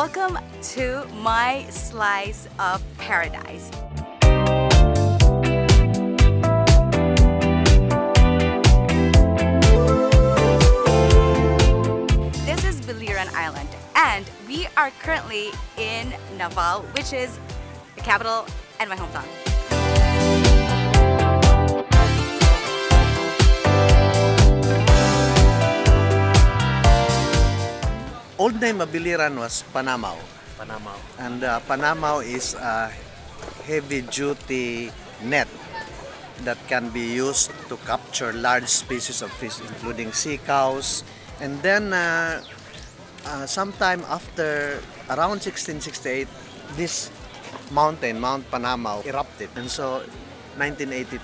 Welcome to my slice of paradise. This is Biliran Island and we are currently in Naval, which is the capital and my hometown. Old name of Biliran was Panamao. Panama. And uh, Panamao is a heavy duty net that can be used to capture large species of fish, including sea cows. And then, uh, uh, sometime after around 1668, this mountain, Mount Panamao, erupted. And so, 1982,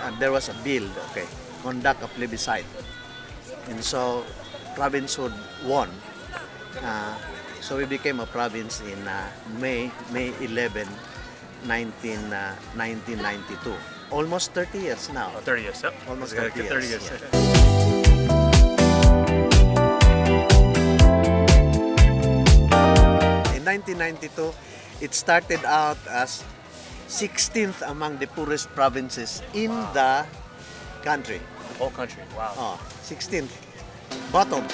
uh, there was a bill, okay, conduct a plebiscite. And so, provincehood won. Uh, so we became a province in uh, May May 11, 19, uh, 1992. Almost 30 years now. Oh, 30 years. Yep. Almost Okay, 30 30 years, years. yeah. In 1992, it started out as 16th among the poorest provinces in the country. The whole country. Wow. Oh, 16th. Bottom.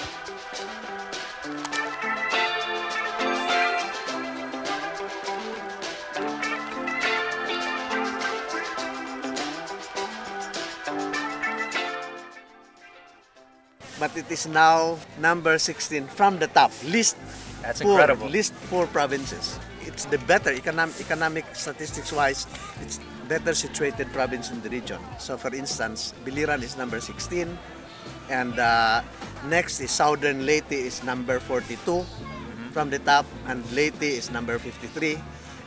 But it is now number 16 from the top. List That's poor, incredible. List poor provinces. It's the better economic, economic statistics wise. It's better situated province in the region. So, for instance, Biliran is number 16, and uh, next is Southern Leyte is number 42 Mm-hmm. From the top, and Leyte is number 53.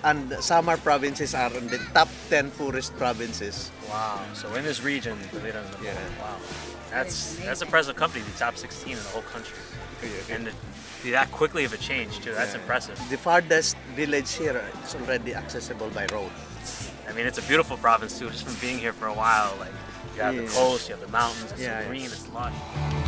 And Samar provinces are in the top 10 poorest provinces. Wow. So in this region, Biliran is number Yeah. Wow. That's that's impressive company, the top 16 in the whole country. And to be that quickly of a change too. That's Yeah. impressive. The farthest village here is already accessible by road. I mean, it's a beautiful province too. Just from being here for a while, like you have the coast, you have the mountains, it's Yeah, so yeah. green, it's lush.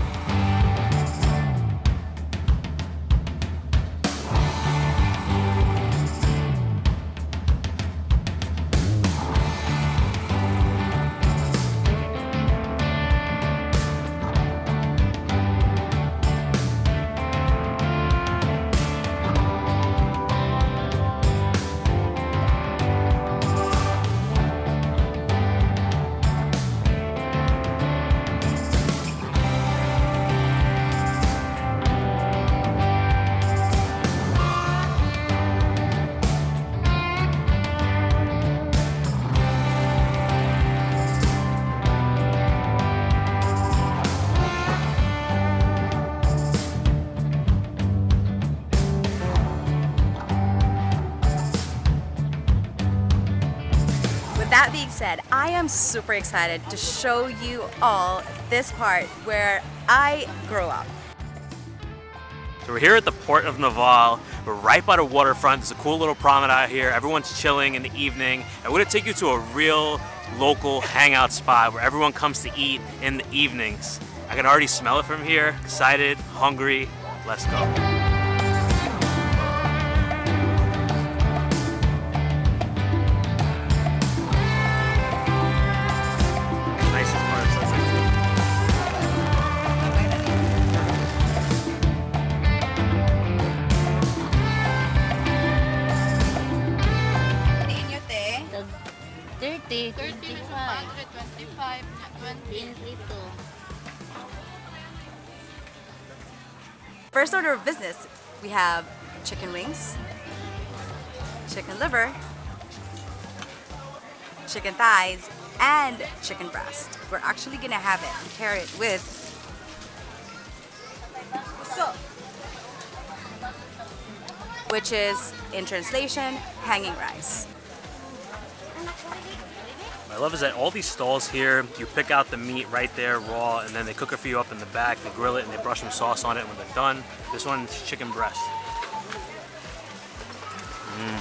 That being said, I am super excited to show you all this part where I grew up. So we're here at the port of Naval. We're right by the waterfront. There's a cool little promenade here. Everyone's chilling in the evening. We're gonna take you to a real local hangout spot where everyone comes to eat in the evenings. I can already smell it from here. Excited, hungry. Let's go. 30, 30, 25, 20. 22. First order of business, we have chicken wings, chicken liver, chicken thighs, and chicken breast. We're actually gonna have it and pair it with which is in translation, hanging rice. I love is that all these stalls here, you pick out the meat right there raw, and then they cook it for you up in the back. They grill it and they brush some sauce on it when they're done. This one's chicken breast. Mm.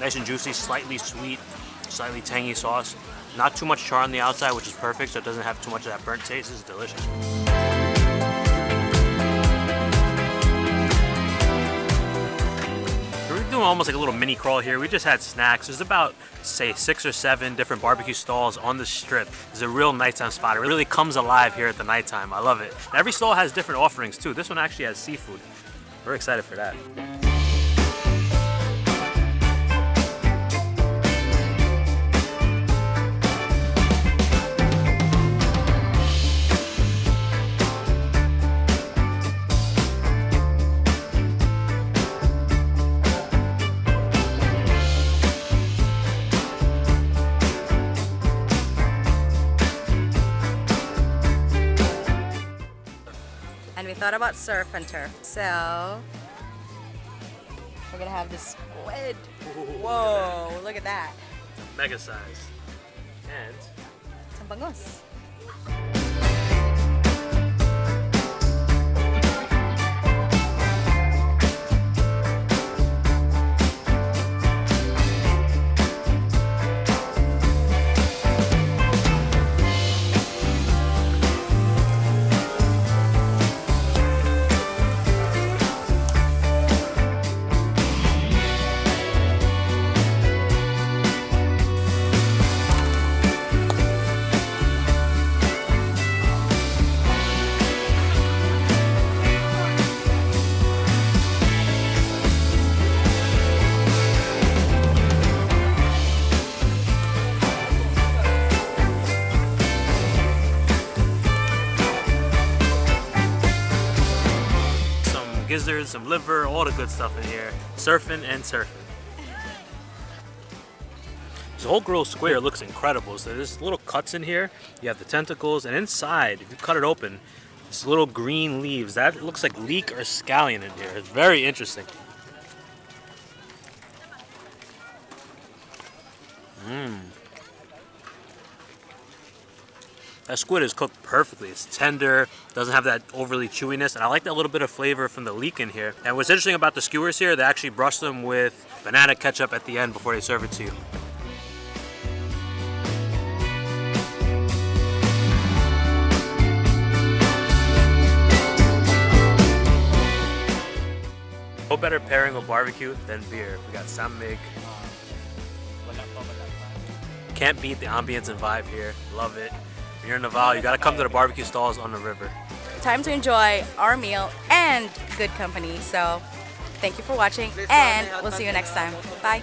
Nice and juicy, slightly sweet, slightly tangy sauce. Not too much char on the outside, which is perfect, so it doesn't have too much of that burnt taste. Is delicious. Doing almost like a little mini crawl here. We just had snacks. There's about, say, six or seven different barbecue stalls on the strip. It's a real nighttime spot. It really comes alive here at the nighttime. I love it. Every stall has different offerings too. This one actually has seafood. We're excited for that. Thought about surf and turf. So we're gonna have this squid. Whoa, look at that. Mega size. And Some bangus. Gizzards, some liver, all the good stuff in here. Surfing and surfing. The whole grilled square looks incredible. So there's little cuts in here. You have the tentacles, and inside, if you cut it open, this little green leaves. That looks like leek or scallion in here. It's very interesting. Mmm. That squid is cooked perfectly. It's tender, doesn't have that overly chewiness, and I like that little bit of flavor from the leek in here. And what's interesting about the skewers here, they actually brush them with banana ketchup at the end before they serve it to you. No better pairing with barbecue than beer. We got San Mig. Can't beat the ambience and vibe here. Love it. If you're in Naval, you gotta come to the barbecue stalls on the river. Time to enjoy our meal and good company. So thank you for watching and we'll see you next time. Bye.